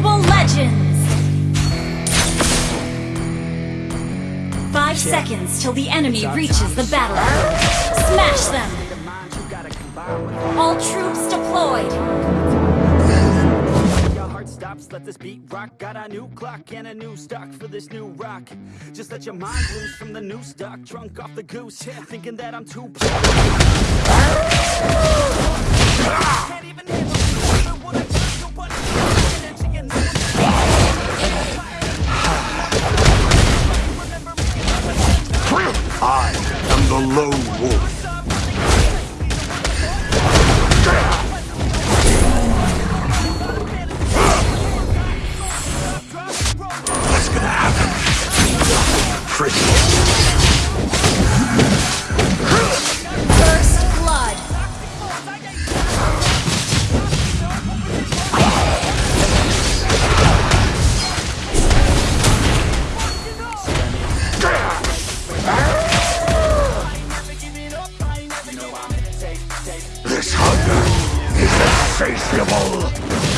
Mobile Legends! Five Shit. seconds till the enemy reaches the battlefield. Smash them! All troops deployed! Let this beat rock Got a new clock and a new stock for this new rock Just let your mind loose from the new stock Drunk off the goose, thinking that I'm too insatiable.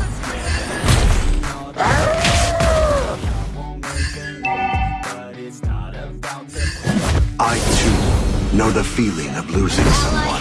know the feeling of losing someone.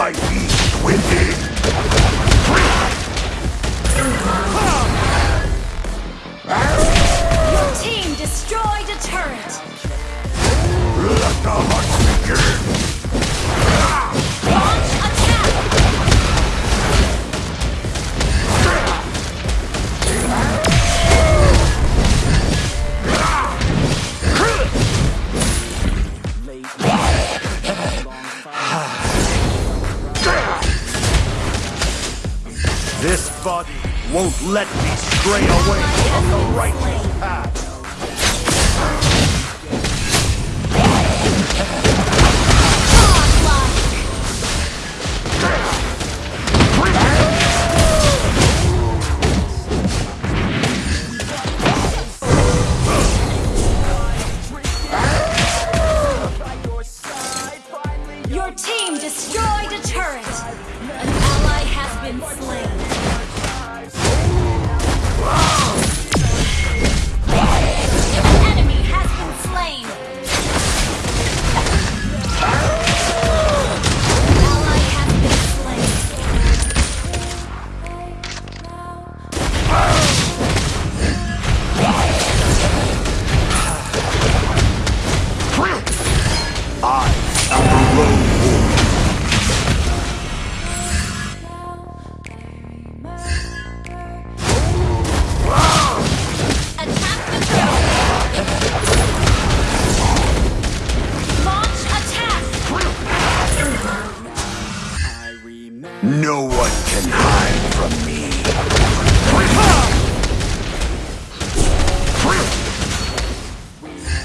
my beast within. Your team destroyed a turret. Let the hunt begin. body won't let me stray away from the right way.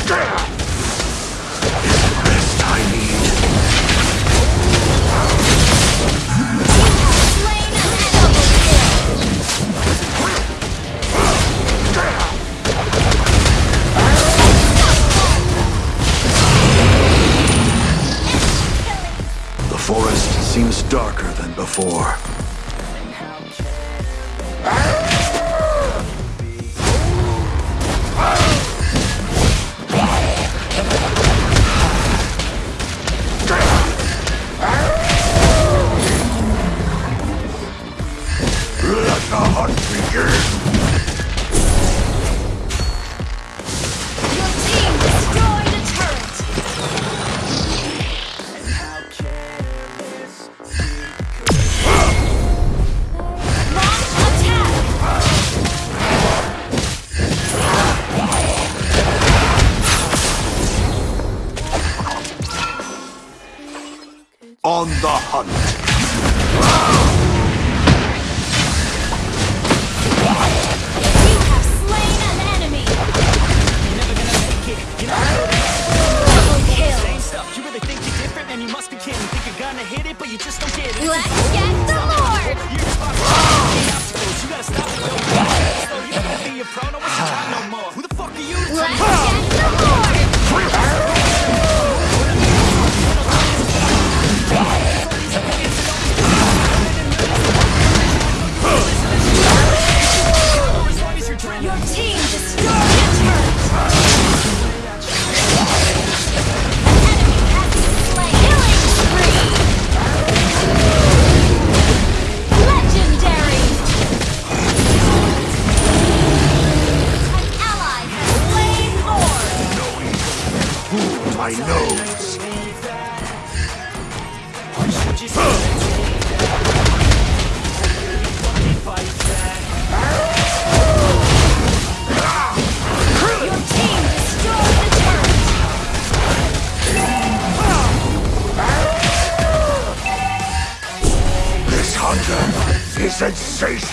Damn! Let the hunt begin!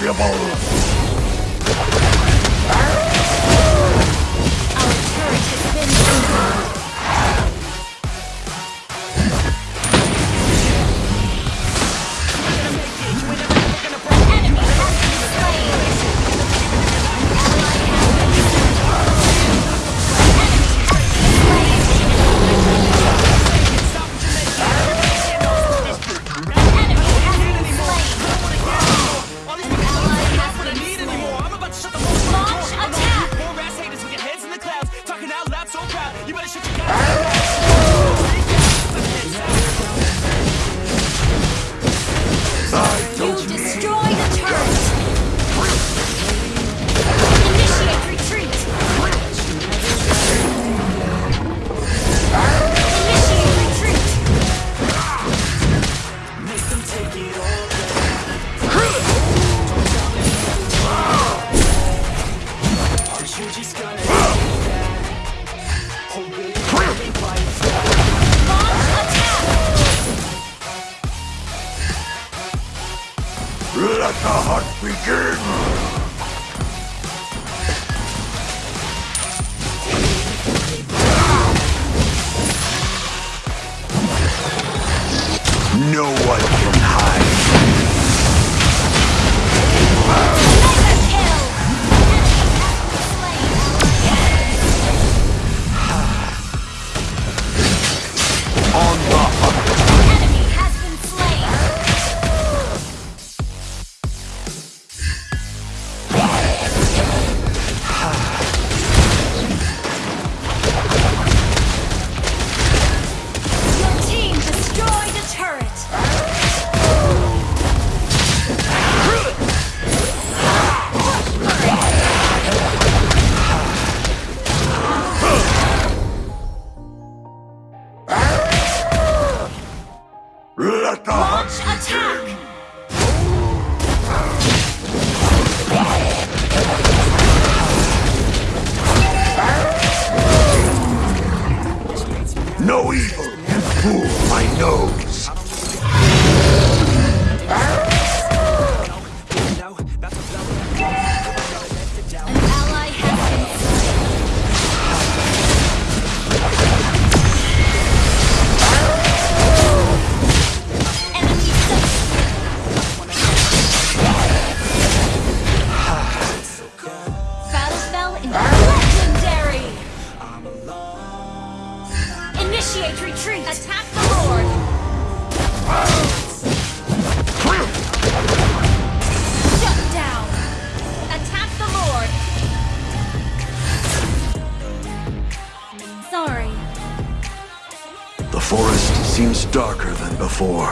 Impossible! libertad. before.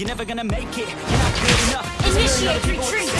You're never gonna make it. You're not good enough. Initiate retreat.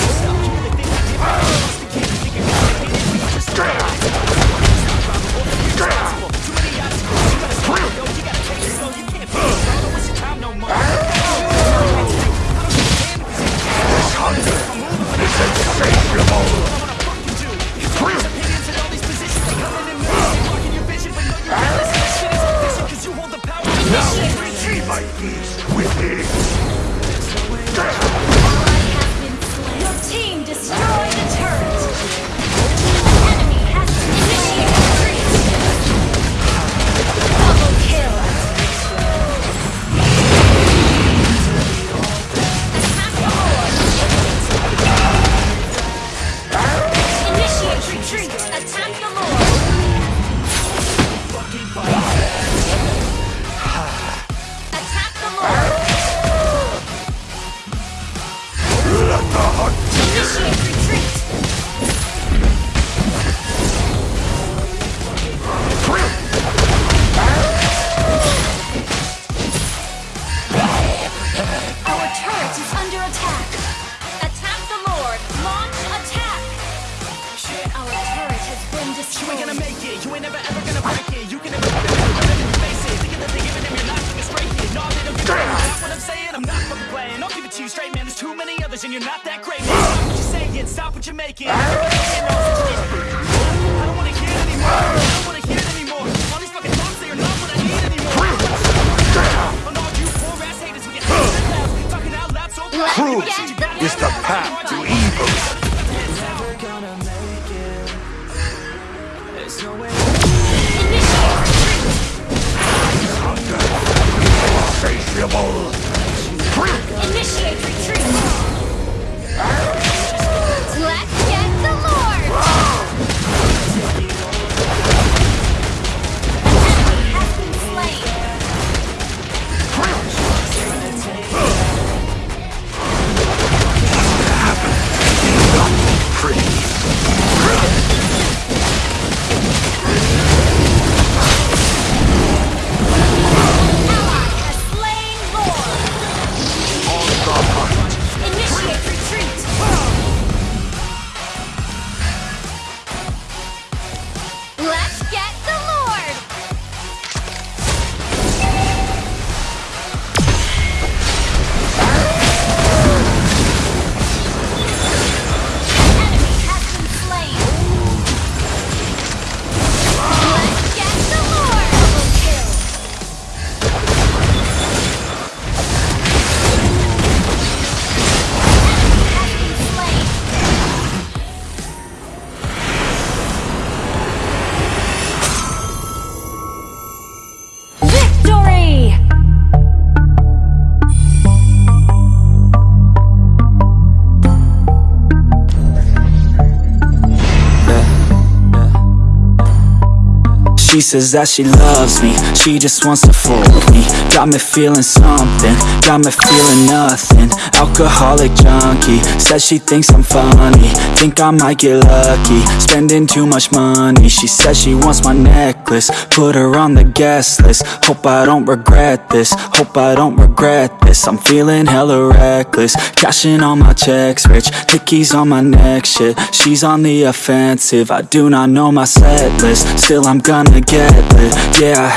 You ain't gonna make it, you ain't never ever gonna break it. You can never face it. Thinking that they're giving them your life like a straight kid. No, they don't give a damn what I'm saying. I'm not fucking playing. I'll give it to you straight, man. There's too many others, and you're not that great, man. Stop what you're saying, stop what you're making. I don't wanna hear it anymore. I don't wanna hear it anymore. All these fucking thoughts, they are not what I need anymore. On all you poor ass haters hands in loud, talking out loud so proud. Truth is the path Insatiable. She says that she loves me, she just wants to fool me. Got me feeling something, got me feeling nothing. Alcoholic junkie, says she thinks I'm funny. Think I might get lucky, spending too much money. She says she wants my necklace, put her on the guest list. Hope I don't regret this, hope I don't regret this. I'm feeling hella reckless, cashing all my checks rich. Hickeys on my neck, shit, she's on the offensive. I do not know my set list, still I'm Yeah, I